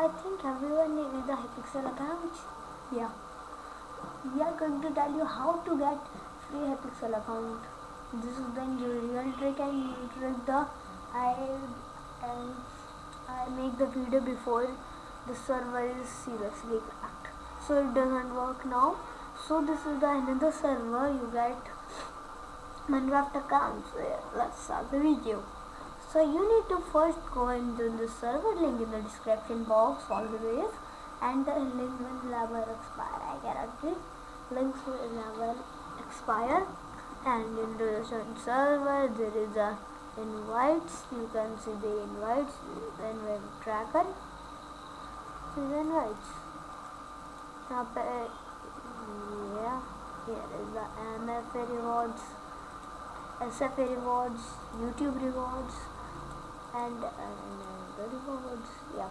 I think everyone needs a Hypixel account. Yeah. We are going to tell you how to get free Hypixel account. This is the real trick and trick the I and I make the video before the server is seriously cracked. So it doesn't work now. So this is the another server you get Minecraft account. So yeah, let's start the video so you need to first go into the server link in the description box always and the link will never expire. I guarantee links will never expire. And in the server there is a invites. You can see the invites. Then we have tracker so invites. Now uh, yeah here is the MFA rewards SFA rewards YouTube rewards and the rewards yeah.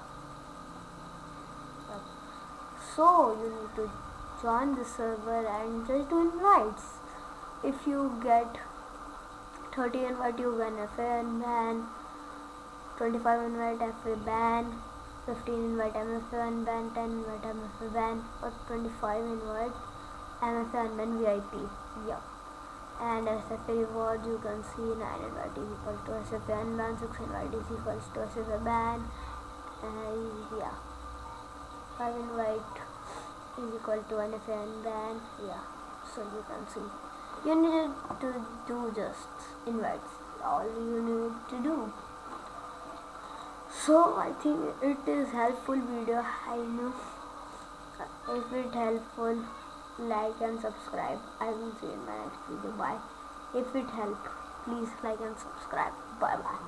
So you need to join the server and just do invites. If you get 30 invite you win. FA and ban 25 invite FA ban 15 invite MFA and ban 10 invite MFA ban or 25 invite MFA and ban VIP yeah and SFA reward you can see 9 invite is equal to SFA and ban 6 invite is equals to SFA ban. And yeah. 5 invite is equal to NFA and ban. Yeah. So you can see. You need to do just invites all you need to do. So I think it is helpful video. I know if it helpful like and subscribe. I will see you in my next video. Bye. If it helped please like and subscribe. Bye bye.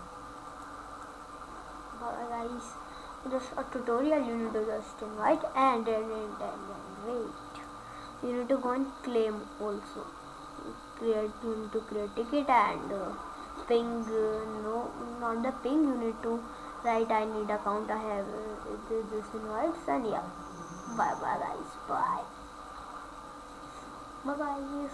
Bye guys. Just a tutorial you need to just invite and and and, and wait. You need to go and claim also. Create you need to create ticket and uh, ping uh, no not the ping you need to write i need account i have uh, this, this invites and yeah. Bye bye guys. Bye bye guys